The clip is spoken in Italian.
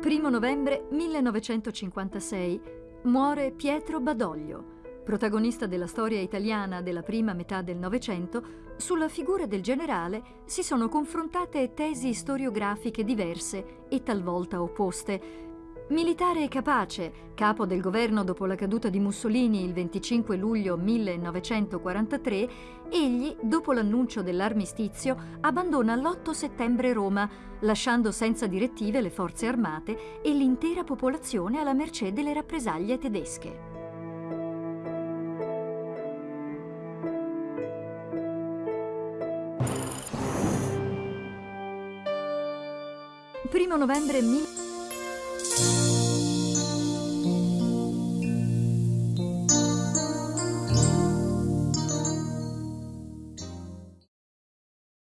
1 novembre 1956 muore Pietro Badoglio, protagonista della storia italiana della prima metà del Novecento, sulla figura del generale si sono confrontate tesi storiografiche diverse e talvolta opposte. Militare capace, capo del governo dopo la caduta di Mussolini il 25 luglio 1943, egli, dopo l'annuncio dell'armistizio, abbandona l'8 settembre Roma, lasciando senza direttive le forze armate e l'intera popolazione alla mercé delle rappresaglie tedesche. 1 novembre Bye.